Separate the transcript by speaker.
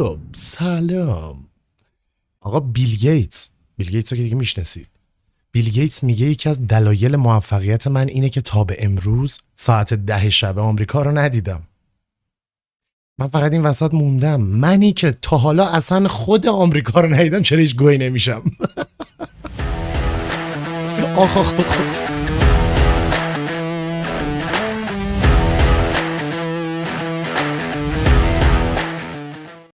Speaker 1: خب سلام. آقا بیل گیتس بیل گیتس رو که دیگه می‌شناسید. بیل گیتس میگه یکی از دلایل موفقیت من اینه که تا به امروز ساعت ده شب آمریکا رو ندیدم. من فقط این وسط موندم. منی که تا حالا اصلا خود آمریکا رو ندیدم چرا هیچ گوی نمیشم؟ آخ آخ آخ.